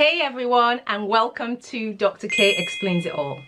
Hey everyone and welcome to Dr. K Explains It All.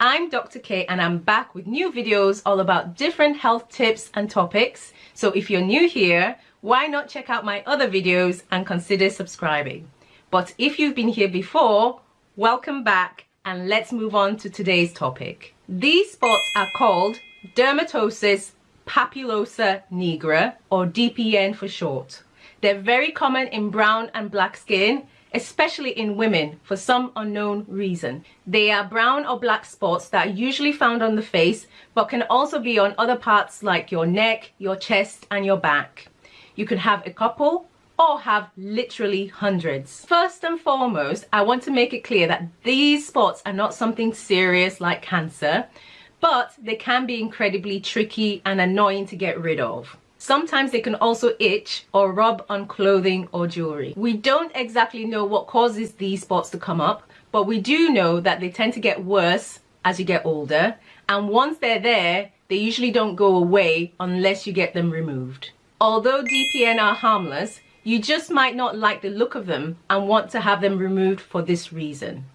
I'm Dr. K and I'm back with new videos all about different health tips and topics. So if you're new here, why not check out my other videos and consider subscribing. But if you've been here before, welcome back and let's move on to today's topic. These spots are called dermatosis papulosa nigra or DPN for short. They're very common in brown and black skin especially in women for some unknown reason. They are brown or black spots that are usually found on the face but can also be on other parts like your neck, your chest and your back. You can have a couple or have literally hundreds. First and foremost, I want to make it clear that these spots are not something serious like cancer, but they can be incredibly tricky and annoying to get rid of. Sometimes they can also itch or rub on clothing or jewelry. We don't exactly know what causes these spots to come up, but we do know that they tend to get worse as you get older. And once they're there, they usually don't go away unless you get them removed. Although DPN are harmless, you just might not like the look of them and want to have them removed for this reason.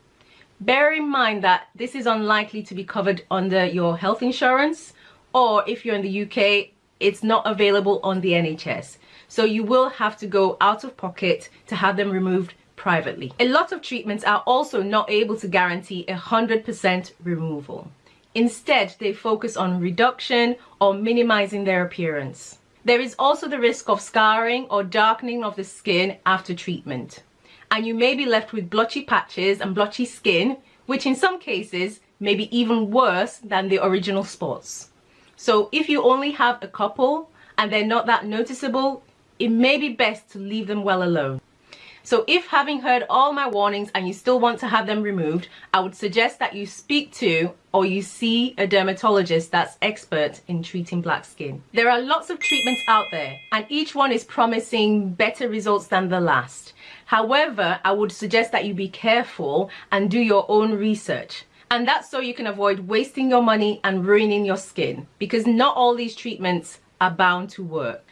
Bear in mind that this is unlikely to be covered under your health insurance or if you're in the UK it's not available on the NHS. So you will have to go out of pocket to have them removed privately. A lot of treatments are also not able to guarantee a 100% removal. Instead, they focus on reduction or minimizing their appearance. There is also the risk of scarring or darkening of the skin after treatment. And you may be left with blotchy patches and blotchy skin, which in some cases may be even worse than the original spots. So if you only have a couple and they're not that noticeable, it may be best to leave them well alone. So if having heard all my warnings and you still want to have them removed, I would suggest that you speak to or you see a dermatologist that's expert in treating black skin. There are lots of treatments out there and each one is promising better results than the last. However, I would suggest that you be careful and do your own research and that's so you can avoid wasting your money and ruining your skin because not all these treatments are bound to work.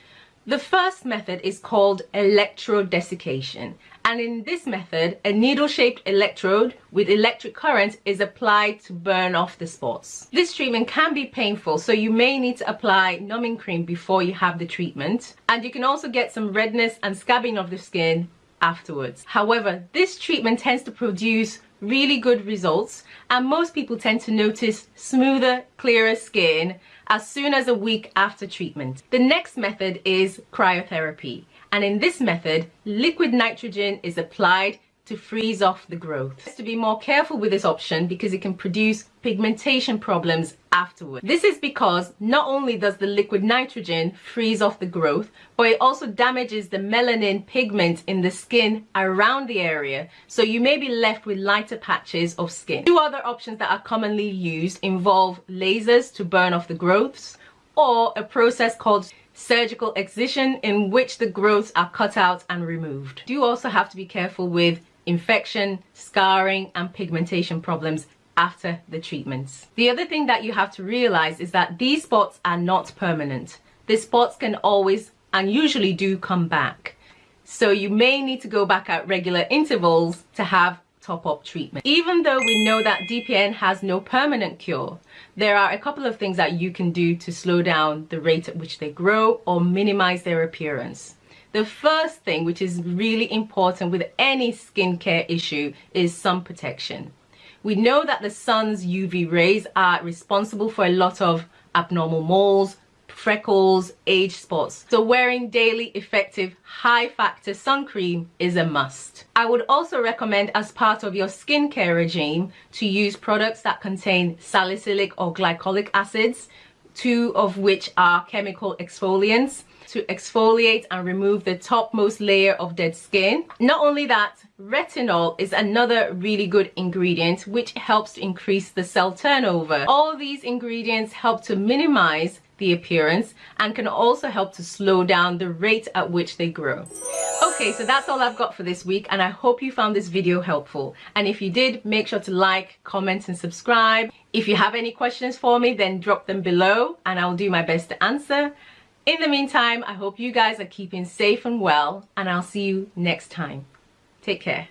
The first method is called electrodesiccation and in this method a needle-shaped electrode with electric current is applied to burn off the spots. This treatment can be painful so you may need to apply numbing cream before you have the treatment and you can also get some redness and scabbing of the skin afterwards. However, this treatment tends to produce really good results and most people tend to notice smoother, clearer skin as soon as a week after treatment. The next method is cryotherapy and in this method liquid nitrogen is applied to freeze off the growth. To be more careful with this option because it can produce pigmentation problems afterward. This is because not only does the liquid nitrogen freeze off the growth, but it also damages the melanin pigment in the skin around the area, so you may be left with lighter patches of skin. Two other options that are commonly used involve lasers to burn off the growths or a process called surgical excision in which the growths are cut out and removed. You also have to be careful with infection, scarring and pigmentation problems after the treatments. The other thing that you have to realize is that these spots are not permanent. The spots can always and usually do come back. So you may need to go back at regular intervals to have top-up treatment. Even though we know that DPN has no permanent cure, there are a couple of things that you can do to slow down the rate at which they grow or minimize their appearance. The first thing, which is really important with any skincare issue, is sun protection. We know that the sun's UV rays are responsible for a lot of abnormal moles, freckles, age spots. So wearing daily effective high factor sun cream is a must. I would also recommend as part of your skincare regime to use products that contain salicylic or glycolic acids, two of which are chemical exfoliants to exfoliate and remove the topmost layer of dead skin. Not only that, retinol is another really good ingredient which helps to increase the cell turnover. All these ingredients help to minimize the appearance and can also help to slow down the rate at which they grow. Okay, so that's all I've got for this week and I hope you found this video helpful. And if you did, make sure to like, comment and subscribe. If you have any questions for me, then drop them below and I'll do my best to answer. In the meantime, I hope you guys are keeping safe and well and I'll see you next time. Take care.